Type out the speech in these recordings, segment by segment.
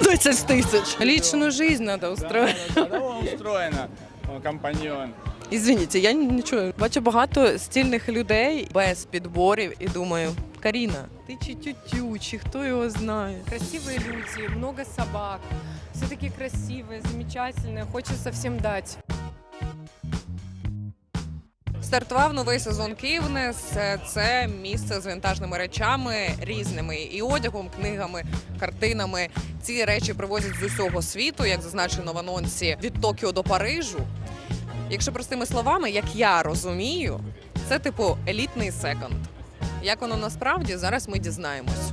30 тысяч. Личную жизнь надо устроить. Здорово устроено, о, компаньон. Извините, я нічого. Бачу багато стильних людей без підборів і думаю, Каріна, ти чи тютю, чи хто його знає. Красивые люди, много собак. Все такие красивые, замечательные. Хочется всем дать. Стартував новий сезон Київнес. Це місце з вінтажними речами різними і одягом, книгами, картинами. Ці речі привозять з усього світу, як зазначено в анонсі від Токіо до Парижу. Якщо простими словами, як я розумію, це типу елітний секонд. Як воно насправді зараз ми дізнаємось.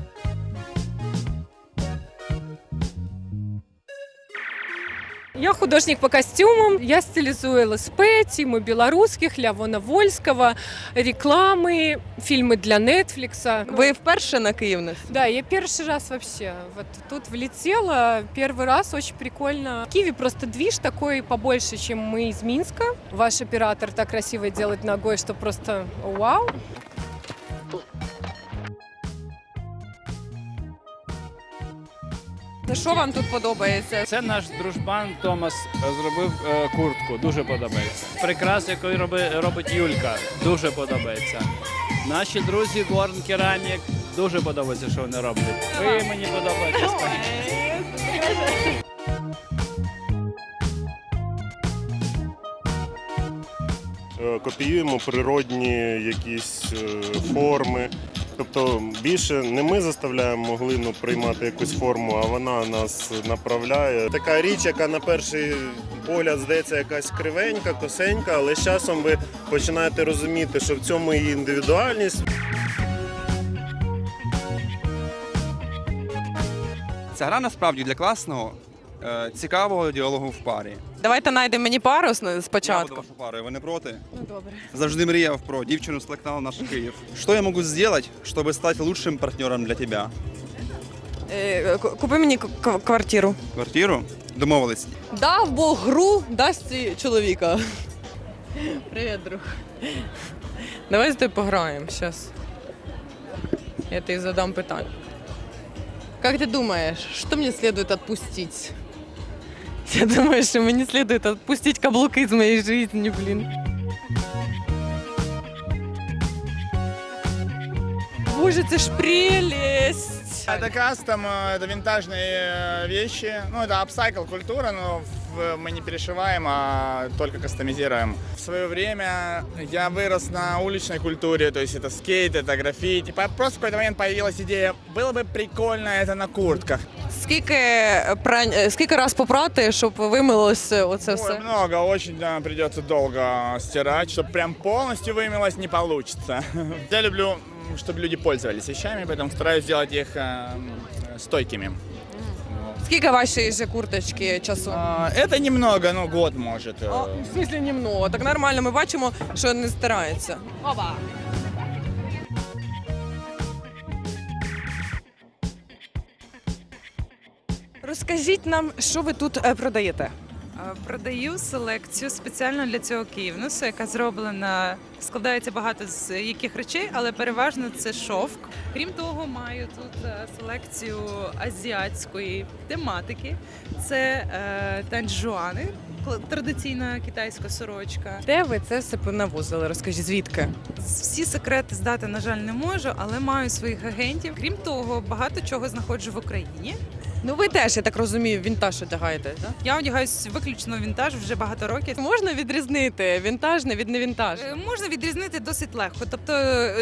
Я художник по костюмам. Я стилизую ЛСП, Тиму Белорусских, Лявона Вольского, рекламы, фильмы для Netflix. Ви вперше на Київнес? Да, я первый раз вообще вот тут влетела. Первый раз очень прикольно. В Киеве просто движ такой побольше, чем мы из Минска. Ваш оператор так красиво делает ногой, что просто вау. Що вам тут подобається? Це наш дружбан Томас зробив е, куртку, дуже подобається. Прикрас, яку роби, робить Юлька, дуже подобається. Наші друзі Горн Керамік, дуже подобається, що вони роблять. Ви мені подобаєтесь. Е, копіюємо природні якісь е, форми. Тобто більше не ми заставляємо глину приймати якусь форму, а вона нас направляє. Така річ, яка на перший погляд здається якась кривенька, косенька, але з часом ви починаєте розуміти, що в цьому її індивідуальність. Ця гра насправді для класного, е, цікавого діалогу в парі. Давайте знайдемо мені пару с- Я буду спочатку. вашою парою, ви не проти? Ну, добре. Завжди мріяв про дівчину з телеканалу «Наш Київ». Що я можу зробити, щоб стати лучшим партнером для тебе? Е, ку- Купи мені к- к- квартиру. Квартиру? Домовились. Дав Бог гру, дасть і чоловіка. Привіт, друг. Давай з тобою пограємо зараз. Я тобі задам питання. Как ты думаешь, что мне следует отпустить? Я думаю, что мне следует отпустить каблуки из моей жизни, блин. Боже, це ж прелесть! Это кастом, э, это винтажные э, вещи. Ну, это апсайкл культура, но мы не перешиваем, а только кастомизируем. В свое время я вырос на уличной культуре, то есть это скейт, это граффити. Просто в какой-то момент появилась идея, было бы прикольно это на куртках. Скільки прань, е, скільки раз попрати, щоб вимилося оце Ой, все? много, очень да, придется долго стирать, чтобы прям полностью вымылось не получится. Я люблю, м, чтобы люди пользовались вещами, поэтому стараюсь сделать их э, м, стойкими. Скільки вашої же курточки часу? А, Это немного, ну год может. э. А, в смысле немного. Так нормально, ми бачимо, що не старається. Оба. Розкажіть нам, що ви тут е, продаєте? Е, Продаю селекцію спеціально для цього Київнусу, яка зроблена, складається багато з яких речей, але переважно це шовк. Крім того, маю тут е, селекцію азіатської тематики. Це е, танджуани, традиційна китайська сорочка. Де ви це все понавозили? Розкажіть, звідки? Всі секрети здати, на жаль, не можу, але маю своїх агентів. Крім того, багато чого знаходжу в Україні. Ну ви теж, я так розумію, вінтаж одягаєте, так? Я одягаюсь виключно в вінтаж вже багато років. Можна відрізнити вінтажне від невінтажне? Е, Можна відрізнити досить легко. Тобто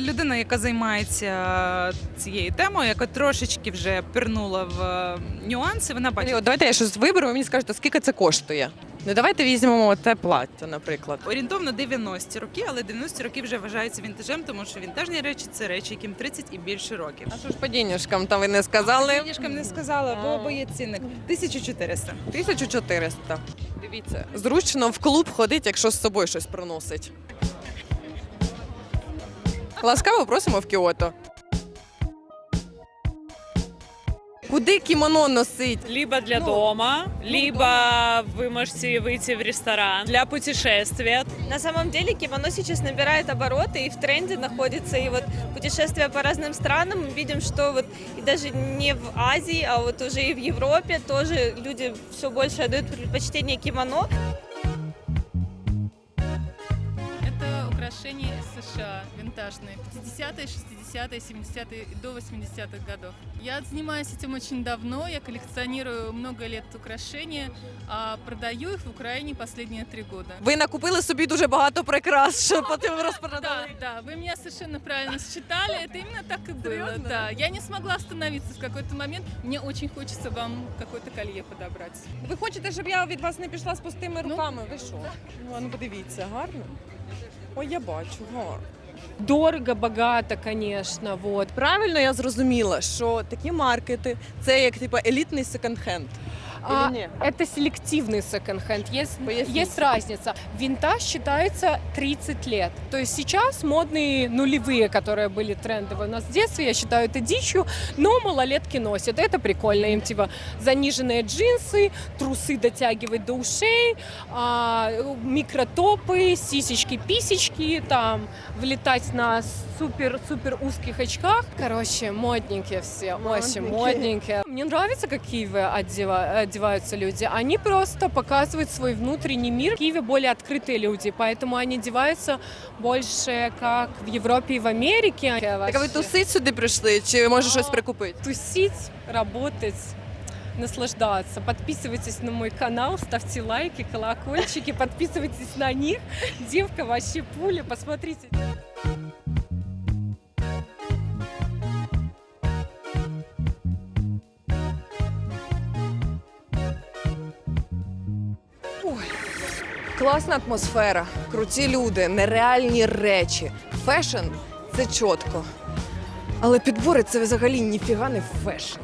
людина, яка займається цією темою, яка трошечки вже пірнула в е, нюанси, вона бачить. Давайте я щось виберу, ви мені скажете, скільки це коштує. Ну давайте візьмемо те плаття, наприклад. Орієнтовно 90 роки, але 90 роки вже вважаються вінтажем, тому що вінтажні речі це речі, яким 30 і більше років. А що ж по денежкам, там ви не сказали? Денежкам не сказала, бо, бо є цінник 1400. 1400. Дивіться, зручно в клуб ходить, якщо з собою щось приносить. Ласкаво просимо в Кіото. Куди кімоно носить? Либо для Ну, дома, ну, либо вы можете выйти в ресторан для путешествия. На самом деле кимоно сейчас набирает обороты и в тренде находится. И вот путешествия по разным странам, мы видим, что вот и даже не в Азии, а вот уже и в Европе тоже люди все больше отдают предпочтение кимоно. Это украшения из США, винтажные, 50-е, 60-е, 70-е и до 80-х годов. Я занимаюсь этим очень давно, я коллекционирую много лет украшения, а продаю их в Украине последние три года. Ви накупили собі дуже багато прикрас, що потім Да, розпродали. да, вы меня совершенно правильно считали, это именно так и было. Да, я не смогла остановиться в какой-то момент, мне очень хочется вам какое-то колье подобрать. Ви хочете, щоб я від вас не пішла з пустими Ну. руками? Ви що? Ну, а ну подивіться, гарно. Ой, я бачу, гарно. Дорого, багато, звісно. вот. Правильно я зрозуміла, що такі маркети це як типу елітний секонд-хенд. А, нет? это селективный секонд-хенд. Есть, Поясните. есть разница. Винтаж считается 30 лет. То есть сейчас модные нулевые, которые были трендовые у нас в детстве, я считаю это дичью, но малолетки носят. Это прикольно. Им типа заниженные джинсы, трусы дотягивать до ушей, а, микротопы, сисечки-писечки, там, влетать на супер-супер узких очках. Короче, модненькие все, очень Модненькие. Мне нравится, как в Киеве одева- одеваются люди. Они просто показывают свой внутренний мир. В Киеве более открытые люди, поэтому они одеваются больше как в Европе и в Америке. Так а ви тусить сюди прийшли, чи може щось прикупити? Тусить, работать наслаждаться. Подписывайтесь на мой канал, ставьте лайки, колокольчики, подписывайтесь на них. Девка вообще пуля, посмотрите. Класна атмосфера, круті люди, нереальні речі. Фешн це чітко. Але підбори це взагалі ніфіга не фешн.